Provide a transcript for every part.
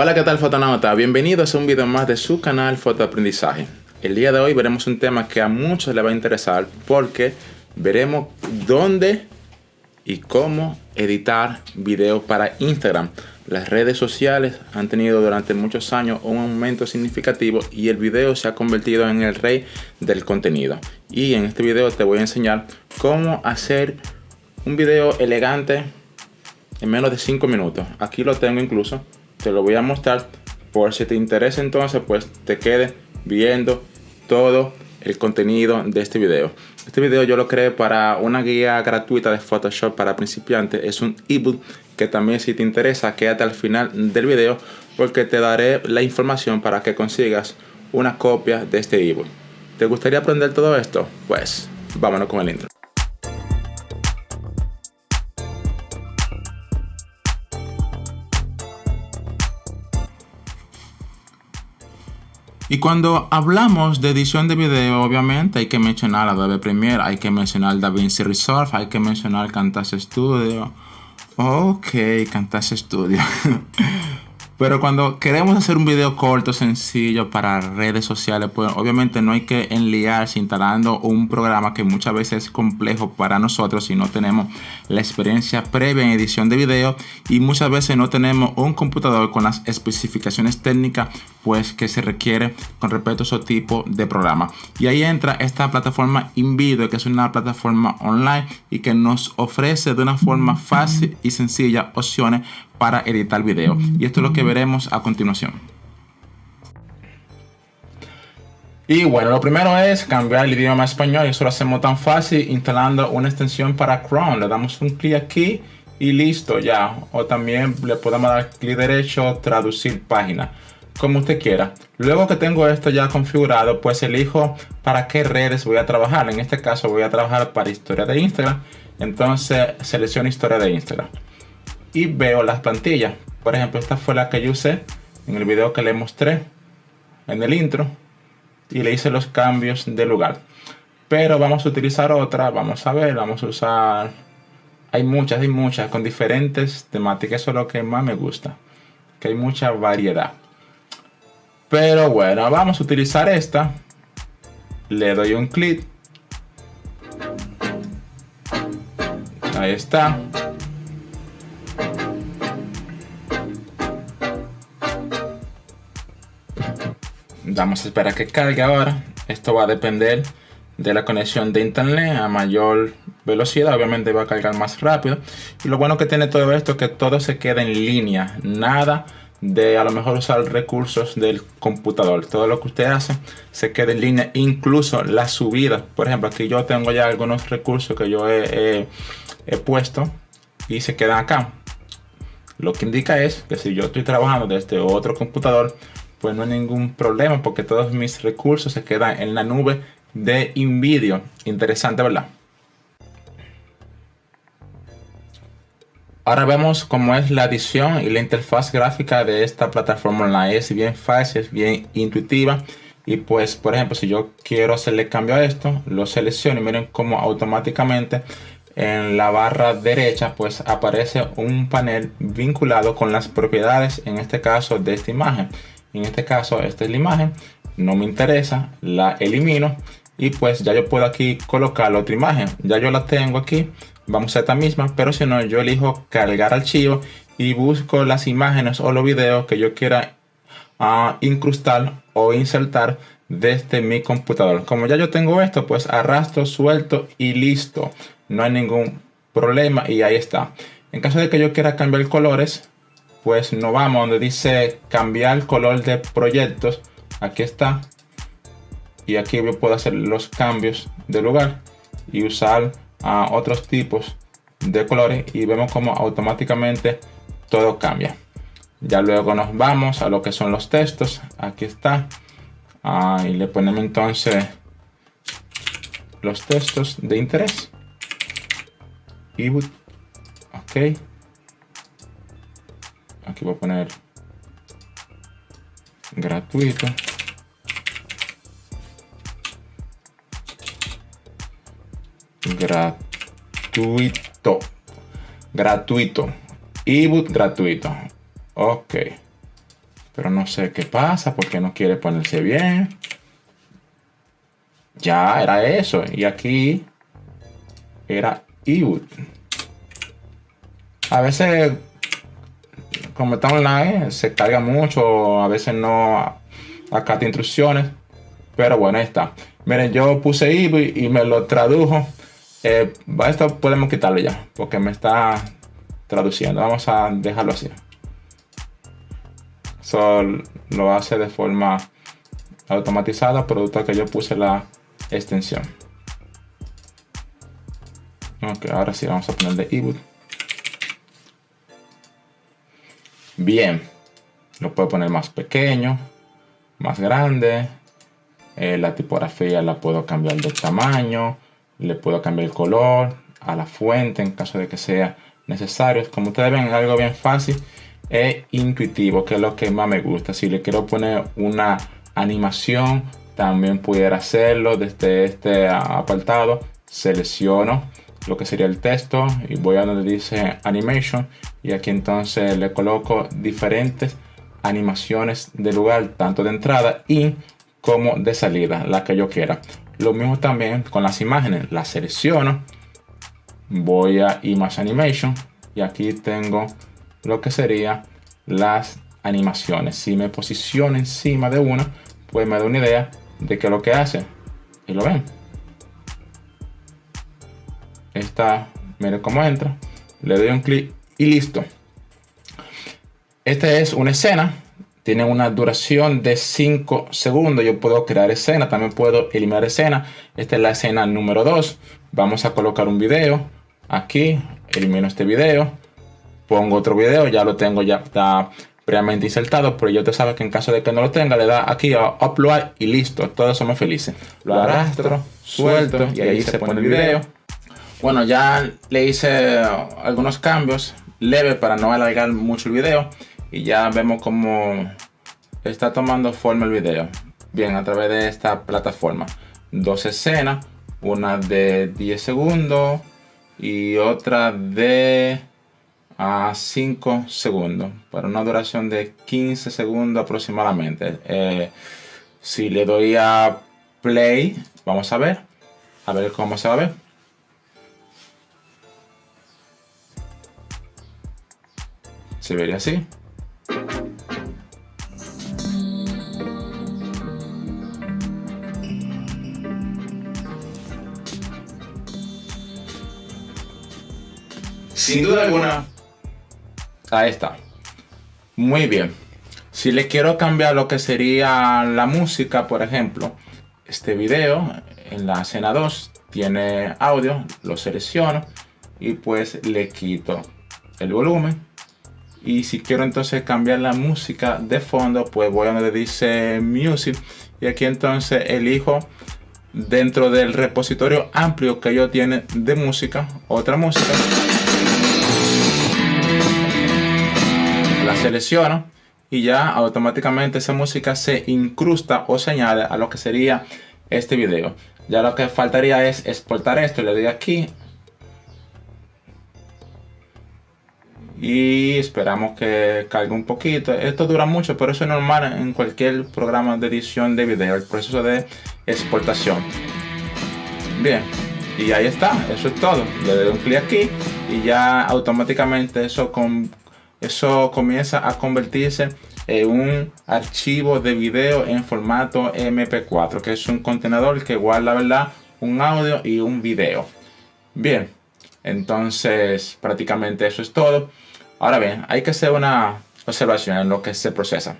Hola, ¿qué tal fotonauta? Bienvenidos a un video más de su canal Fotoaprendizaje. El día de hoy veremos un tema que a muchos les va a interesar porque veremos dónde y cómo editar videos para Instagram. Las redes sociales han tenido durante muchos años un aumento significativo y el video se ha convertido en el rey del contenido. Y en este video te voy a enseñar cómo hacer un video elegante en menos de 5 minutos. Aquí lo tengo incluso te lo voy a mostrar. Por si te interesa entonces pues te quede viendo todo el contenido de este video. Este video yo lo creé para una guía gratuita de Photoshop para principiantes. Es un ebook que también si te interesa quédate al final del video porque te daré la información para que consigas una copia de este ebook. ¿te gustaría aprender todo esto? pues vámonos con el intro Y cuando hablamos de edición de video, obviamente hay que mencionar Adobe Premiere, hay que mencionar DaVinci Resolve, hay que mencionar Camtasia Studio. Ok, Camtasia Studio. Pero cuando queremos hacer un video corto, sencillo para redes sociales, pues obviamente no hay que enliarse instalando un programa que muchas veces es complejo para nosotros si no tenemos la experiencia previa en edición de video y muchas veces no tenemos un computador con las especificaciones técnicas pues que se requiere con respecto a ese tipo de programa. Y ahí entra esta plataforma InVideo que es una plataforma online y que nos ofrece de una forma fácil y sencilla opciones para editar video. Y esto es lo que veremos a continuación. Y bueno, lo primero es cambiar el idioma a español y eso lo hacemos tan fácil instalando una extensión para Chrome. Le damos un clic aquí y listo ya. O también le podemos dar clic derecho, traducir página, como usted quiera. Luego que tengo esto ya configurado, pues elijo para qué redes voy a trabajar. En este caso voy a trabajar para historia de Instagram. Entonces selecciono historia de Instagram y veo las plantillas. Por ejemplo, esta fue la que yo usé en el video que le mostré en el intro y le hice los cambios de lugar. Pero vamos a utilizar otra, vamos a ver, vamos a usar... Hay muchas, hay muchas con diferentes temáticas, eso es lo que más me gusta, que hay mucha variedad. Pero bueno, vamos a utilizar esta. Le doy un clic. Ahí está. Vamos a esperar que cargue ahora. Esto va a depender de la conexión de internet a mayor velocidad. Obviamente va a cargar más rápido. Y lo bueno que tiene todo esto es que todo se queda en línea. Nada de a lo mejor usar recursos del computador. Todo lo que usted hace se queda en línea. Incluso la subida. Por ejemplo, aquí yo tengo ya algunos recursos que yo he, he puesto y se quedan acá. Lo que indica es que si yo estoy trabajando desde otro computador, pues no hay ningún problema porque todos mis recursos se quedan en la nube de InVideo. Interesante, ¿verdad? Ahora vemos cómo es la edición y la interfaz gráfica de esta plataforma online. Es bien fácil, es bien intuitiva. Y pues, por ejemplo, si yo quiero hacerle cambio a esto, lo selecciono y miren cómo automáticamente en la barra derecha pues aparece un panel vinculado con las propiedades, en este caso de esta imagen. En este caso, esta es la imagen. No me interesa, la elimino. Y pues ya yo puedo aquí colocar la otra imagen. Ya yo la tengo aquí. Vamos a esta misma, pero si no, yo elijo cargar archivo y busco las imágenes o los videos que yo quiera uh, incrustar o insertar desde mi computador. Como ya yo tengo esto, pues arrastro, suelto y listo. No hay ningún problema y ahí está. En caso de que yo quiera cambiar colores, pues nos vamos donde dice cambiar color de proyectos. Aquí está. Y aquí yo puedo hacer los cambios de lugar y usar a otros tipos de colores y vemos como automáticamente todo cambia. Ya luego nos vamos a lo que son los textos. Aquí está. Ah, y le ponemos entonces los textos de interés. Y ok aquí voy a poner gratuito gratuito gratuito ebook gratuito ok pero no sé qué pasa porque no quiere ponerse bien. Ya era eso. Y aquí era ebook. A veces, como está online, se carga mucho. A veces no acata instrucciones. Pero bueno, está. Miren, yo puse ebook y me lo tradujo. Eh, esto podemos quitarlo ya. Porque me está traduciendo. Vamos a dejarlo así. Eso lo hace de forma automatizada, producto que yo puse la extensión. Ok, ahora sí vamos a poner de ebook. Bien, lo puedo poner más pequeño, más grande. Eh, la tipografía la puedo cambiar de tamaño. Le puedo cambiar el color a la fuente en caso de que sea necesario. Como ustedes ven, es algo bien fácil e intuitivo, que es lo que más me gusta. Si le quiero poner una animación, también pudiera hacerlo desde este apartado. Selecciono lo que sería el texto y voy a donde dice animation y aquí entonces le coloco diferentes animaciones de lugar tanto de entrada y como de salida la que yo quiera. Lo mismo también con las imágenes las selecciono voy a image animation y aquí tengo lo que sería las animaciones. Si me posiciono encima de una pues me da una idea de qué es lo que hace. Y lo ven. Está miren cómo entra. Le doy un clic y listo. Esta es una escena. Tiene una duración de 5 segundos. Yo puedo crear escena también puedo eliminar escena. Esta es la escena número 2 vamos a colocar un video aquí. Elimino este video. Pongo otro video. Ya lo tengo ya está previamente insertado, pero yo te sabe que en caso de que no lo tenga, le da aquí a upload y listo, todos somos felices. Lo arrastro, suelto y ahí se pone el video. Bueno, ya le hice algunos cambios leves para no alargar mucho el video y ya vemos cómo está tomando forma el video. Bien, a través de esta plataforma. Dos escenas, una de 10 segundos y otra de a 5 segundos para una duración de 15 segundos aproximadamente eh, si le doy a play vamos a ver a ver cómo se va a ver se vería así sin duda alguna Ahí está. Muy bien. Si le quiero cambiar lo que sería la música, por ejemplo, este video en la escena 2 tiene audio, lo selecciono y pues le quito el volumen. Y si quiero entonces cambiar la música de fondo, pues voy a donde dice Music y aquí entonces elijo dentro del repositorio amplio que yo tiene de música, otra música. selecciono y ya automáticamente esa música se incrusta o se añade a lo que sería este video. Ya lo que faltaría es exportar esto, le doy aquí. Y esperamos que cargue un poquito. Esto dura mucho, pero eso es normal en cualquier programa de edición de video, el proceso de exportación. Bien, y ahí está, eso es todo. Le doy un clic aquí y ya automáticamente eso con, eso comienza a convertirse en un archivo de video en formato MP4, que es un contenedor que guarda, ¿verdad? Un audio y un video. Bien, entonces prácticamente eso es todo. Ahora bien, hay que hacer una observación en lo que se procesa.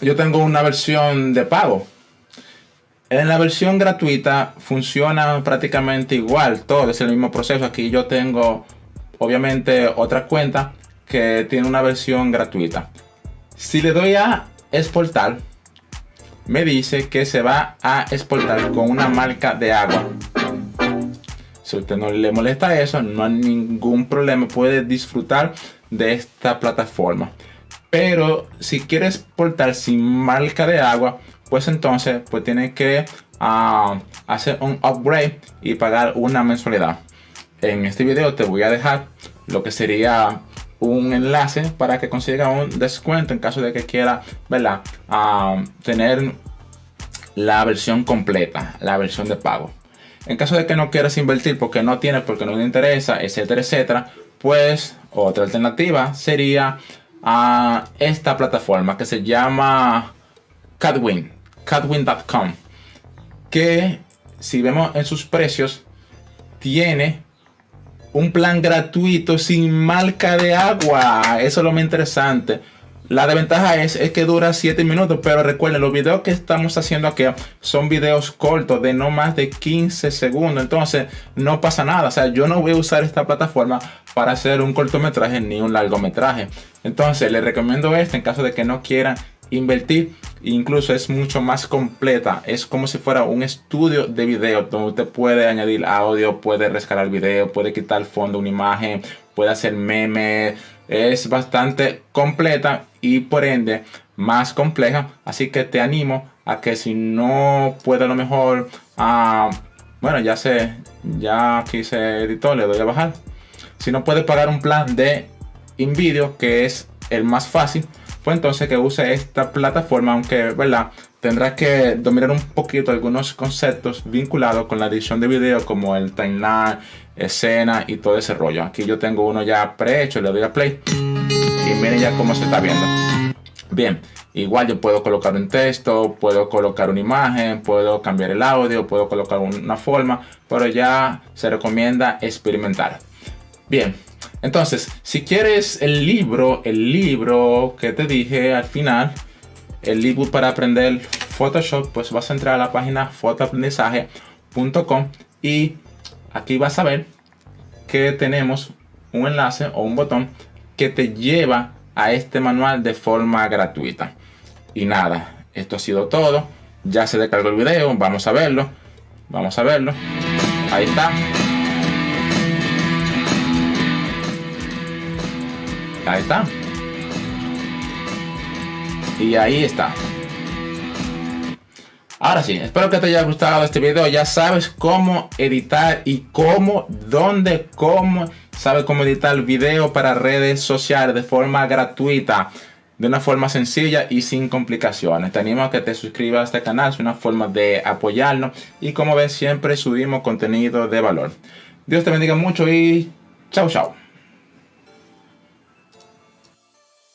Yo tengo una versión de pago. En la versión gratuita funciona prácticamente igual, todo es el mismo proceso. Aquí yo tengo obviamente otra cuenta que tiene una versión gratuita. Si le doy a exportar, me dice que se va a exportar con una marca de agua. Si usted no le molesta eso, no hay ningún problema, puede disfrutar de esta plataforma. Pero si quiere exportar sin marca de agua, pues entonces pues tiene que ah, hacer un upgrade y pagar una mensualidad en este video te voy a dejar lo que sería un enlace para que consiga un descuento en caso de que quiera, ¿verdad? Ah, tener la versión completa, la versión de pago. En caso de que no quieras invertir porque no tienes, porque no te interesa, etcétera, etcétera, pues otra alternativa sería a esta plataforma que se llama Catwin, catwin.com, que si vemos en sus precios, tiene un plan gratuito sin marca de agua. Eso es lo más interesante. La desventaja es, es que dura 7 minutos, pero recuerden, los videos que estamos haciendo aquí son videos cortos de no más de 15 segundos. Entonces, no pasa nada. O sea, yo no voy a usar esta plataforma para hacer un cortometraje ni un largometraje. Entonces, les recomiendo este en caso de que no quieran invertir. Incluso es mucho más completa. Es como si fuera un estudio de video donde usted puede añadir audio, puede rescalar video, puede quitar fondo, una imagen, puede hacer memes. Es bastante completa y por ende más compleja. Así que te animo a que si no puede a lo mejor, ah, bueno, ya sé, ya aquí se editó, le doy a bajar. Si no puede pagar un plan de InVideo, que es el más fácil, pues entonces que use esta plataforma, aunque, ¿verdad? Tendrá que dominar un poquito algunos conceptos vinculados con la edición de video, como el timeline, escena y todo ese rollo. Aquí yo tengo uno ya prehecho, le doy a play y miren ya cómo se está viendo. Bien, igual yo puedo colocar un texto, puedo colocar una imagen, puedo cambiar el audio, puedo colocar una forma, pero ya se recomienda experimentar. Bien, entonces, si quieres el libro, el libro que te dije al final, el ebook para aprender Photoshop, pues vas a entrar a la página fotoaprendizaje.com y aquí vas a ver que tenemos un enlace o un botón que te lleva a este manual de forma gratuita. Y nada, esto ha sido todo. Ya se descargó el video, vamos a verlo. Vamos a verlo. Ahí está. Ahí está. Y ahí está. Ahora sí, espero que te haya gustado este video. Ya sabes cómo editar y cómo, dónde, cómo, sabes cómo editar video para redes sociales de forma gratuita, de una forma sencilla y sin complicaciones. Te animo a que te suscribas a este canal, es una forma de apoyarnos y como ves siempre subimos contenido de valor. Dios te bendiga mucho y chao chao.